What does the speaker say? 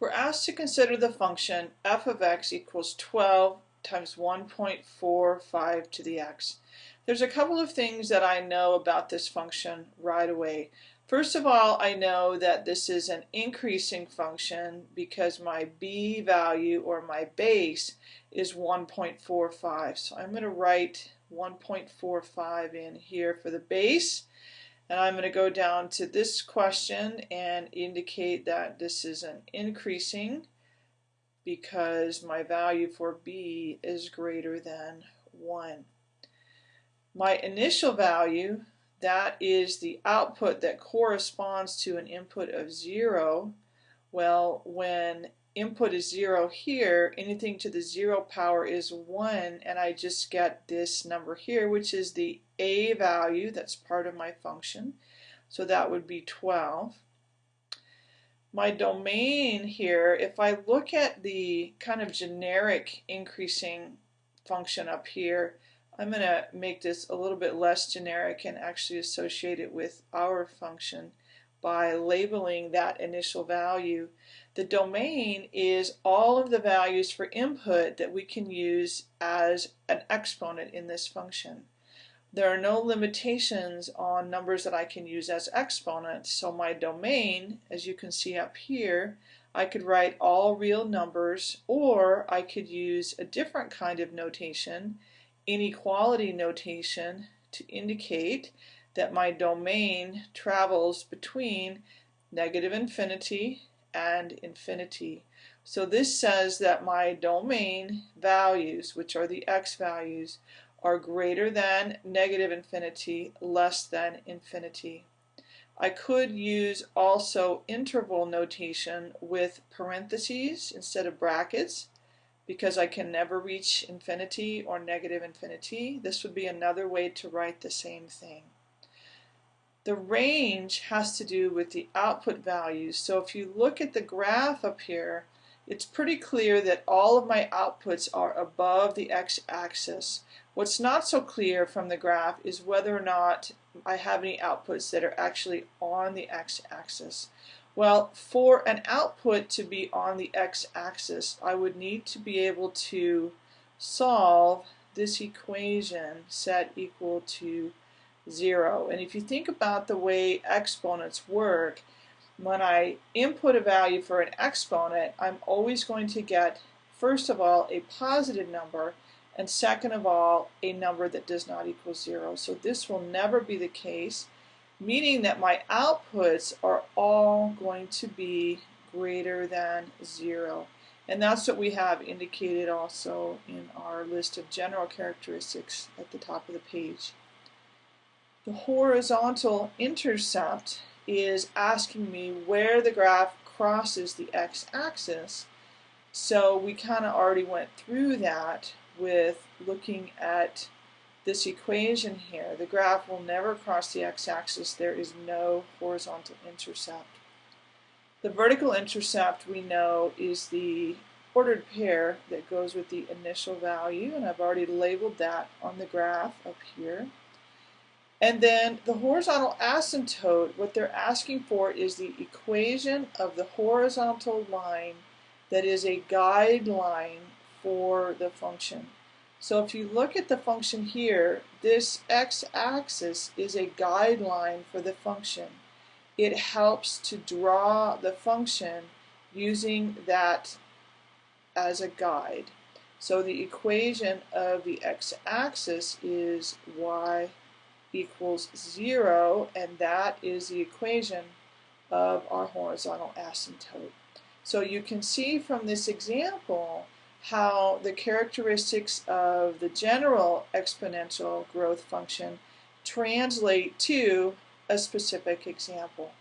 We're asked to consider the function f of x equals 12 times 1.45 to the x. There's a couple of things that I know about this function right away. First of all, I know that this is an increasing function because my b value or my base is 1.45. So I'm going to write 1.45 in here for the base. And I'm going to go down to this question and indicate that this is an increasing because my value for b is greater than 1. My initial value, that is the output that corresponds to an input of 0. Well, when input is 0 here, anything to the 0 power is 1, and I just get this number here, which is the a value that's part of my function. So that would be 12. My domain here, if I look at the kind of generic increasing function up here, I'm going to make this a little bit less generic and actually associate it with our function by labeling that initial value. The domain is all of the values for input that we can use as an exponent in this function. There are no limitations on numbers that I can use as exponents, so my domain, as you can see up here, I could write all real numbers, or I could use a different kind of notation, inequality notation, to indicate that my domain travels between negative infinity and infinity. So this says that my domain values, which are the x values, are greater than negative infinity, less than infinity. I could use also interval notation with parentheses instead of brackets because I can never reach infinity or negative infinity. This would be another way to write the same thing. The range has to do with the output values. So if you look at the graph up here, it's pretty clear that all of my outputs are above the x-axis. What's not so clear from the graph is whether or not I have any outputs that are actually on the x-axis. Well, for an output to be on the x-axis, I would need to be able to solve this equation set equal to 0. And if you think about the way exponents work, when I input a value for an exponent, I'm always going to get, first of all, a positive number, and second of all, a number that does not equal 0. So this will never be the case, meaning that my outputs are all going to be greater than 0. And that's what we have indicated also in our list of general characteristics at the top of the page. The horizontal intercept is asking me where the graph crosses the x-axis. So we kind of already went through that with looking at this equation here. The graph will never cross the x-axis. There is no horizontal intercept. The vertical intercept we know is the ordered pair that goes with the initial value and I've already labeled that on the graph up here. And then the horizontal asymptote, what they're asking for is the equation of the horizontal line that is a guideline for the function. So if you look at the function here, this x-axis is a guideline for the function. It helps to draw the function using that as a guide. So the equation of the x-axis is y equals 0, and that is the equation of our horizontal asymptote. So you can see from this example how the characteristics of the general exponential growth function translate to a specific example.